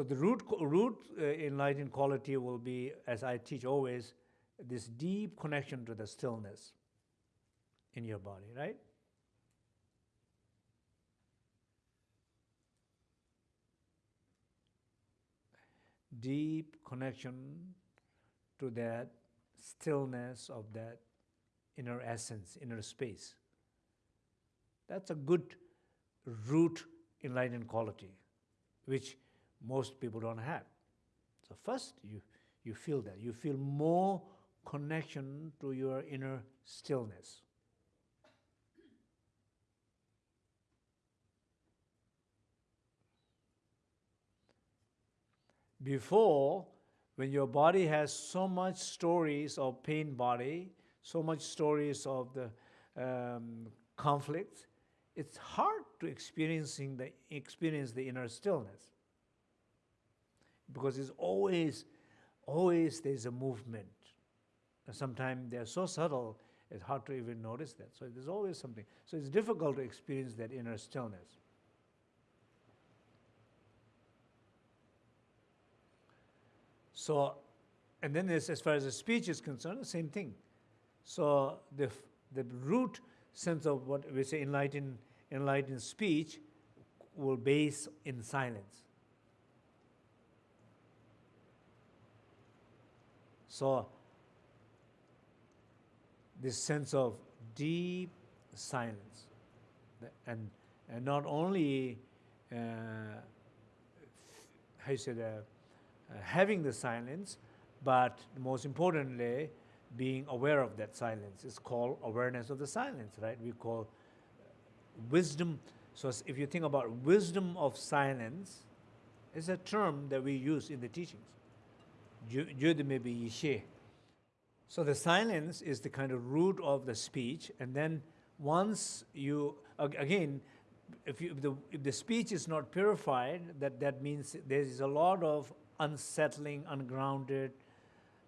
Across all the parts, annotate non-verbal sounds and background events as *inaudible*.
So the root, root uh, enlightened quality will be, as I teach always, this deep connection to the stillness in your body, right? Deep connection to that stillness of that inner essence, inner space. That's a good root enlightened quality, which most people don't have. So first you, you feel that. You feel more connection to your inner stillness. Before, when your body has so much stories of pain body, so much stories of the um, conflict, it's hard to experiencing the experience the inner stillness because it's always always there's a movement. And sometimes they're so subtle it's hard to even notice that. So there's always something. So it's difficult to experience that inner stillness. So and then as, as far as the speech is concerned the same thing. So the the root sense of what we say enlightened enlightened speech will base in silence. So this sense of deep silence, and, and not only uh, how you say that, uh, having the silence, but most importantly, being aware of that silence. It's called awareness of the silence, right? We call wisdom. So if you think about wisdom of silence, it's a term that we use in the teachings. So the silence is the kind of root of the speech, and then once you, again, if, you, if, the, if the speech is not purified, that, that means there is a lot of unsettling, ungrounded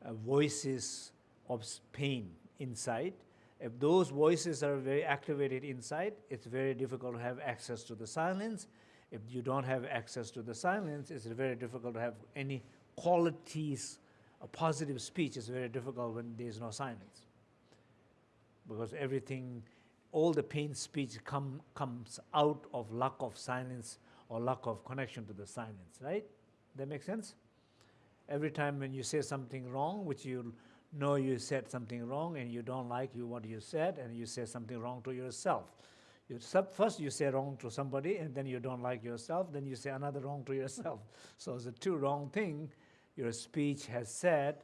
uh, voices of pain inside, if those voices are very activated inside, it's very difficult to have access to the silence. If you don't have access to the silence, it's very difficult to have any qualities, a positive speech is very difficult when there's no silence. Because everything, all the pain speech come, comes out of lack of silence or lack of connection to the silence, right? That makes sense? Every time when you say something wrong, which you know you said something wrong and you don't like you what you said and you say something wrong to yourself. You, first you say wrong to somebody and then you don't like yourself, then you say another wrong to yourself. *laughs* So the two wrong thing your speech has said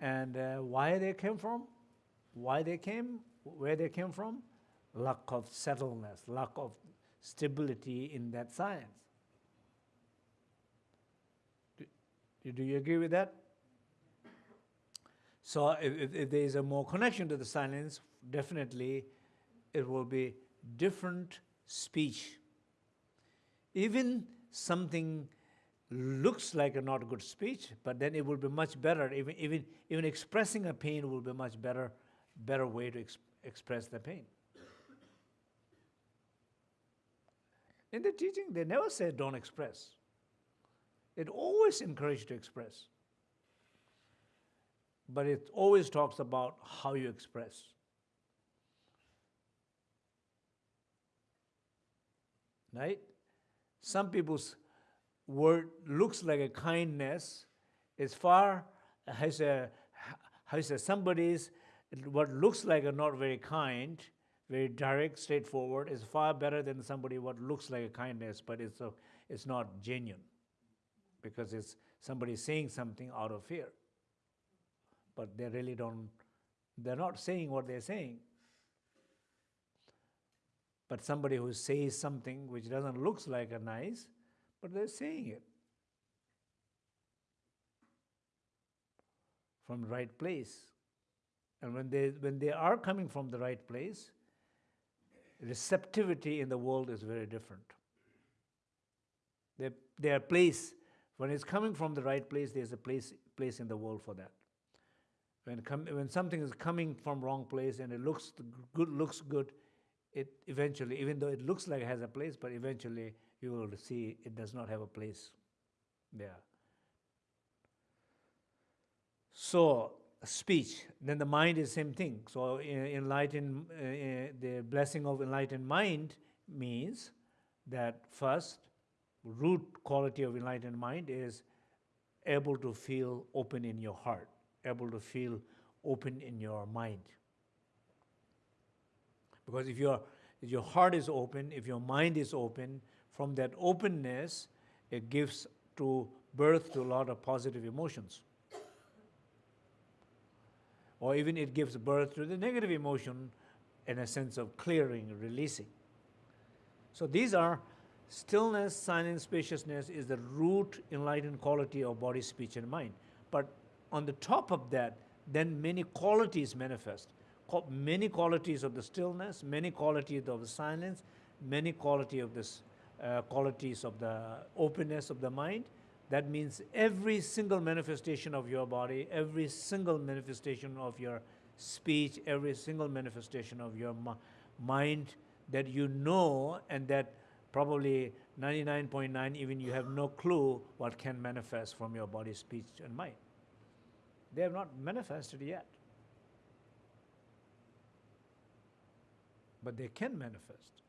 and uh, why they came from, why they came, where they came from, lack of settledness, lack of stability in that science. Do, do you agree with that? So if, if there is a more connection to the silence, definitely it will be different speech. Even something looks like a not good speech, but then it will be much better. Even, even, even expressing a pain will be much better, better way to ex express the pain. In the teaching, they never say don't express. It always encourage to express but it always talks about how you express. Right? Some people's word looks like a kindness. It's far, has a, has a somebody's, what looks like a not very kind, very direct, straightforward, is far better than somebody what looks like a kindness, but it's, a, it's not genuine because it's somebody saying something out of fear but they really don't, they're not saying what they're saying. But somebody who says something which doesn't look like a nice, but they're saying it. From the right place. And when they, when they are coming from the right place, receptivity in the world is very different. Their, their place, when it's coming from the right place, there's a place, place in the world for that. When, when something is coming from wrong place and it looks good, looks good, it eventually, even though it looks like it has a place, but eventually you will see it does not have a place. Yeah. So speech, then the mind is same thing. So enlightened, uh, uh, the blessing of enlightened mind means that first root quality of enlightened mind is able to feel open in your heart, able to feel open in your mind. Because if your, your heart is open, if your mind is open, from that openness, it gives to birth to a lot of positive emotions or even it gives birth to the negative emotion in a sense of clearing, releasing. So these are stillness, silence, spaciousness is the root enlightened quality of body, speech, and mind. But on the top of that, then many qualities manifest. Many qualities of the stillness, many qualities of the silence, many quality of this, uh, qualities of the openness of the mind, that means every single manifestation of your body, every single manifestation of your speech, every single manifestation of your mind that you know and that probably 99.9 even you have no clue what can manifest from your body, speech, and mind. They have not manifested yet. But they can manifest.